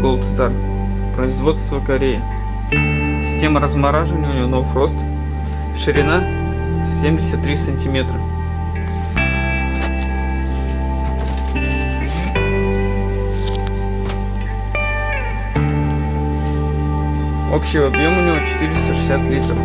Gold Star. Производство Кореи. Система размораживания у него No Frost. Ширина 73 сантиметра. Общий объем у него 460 литров.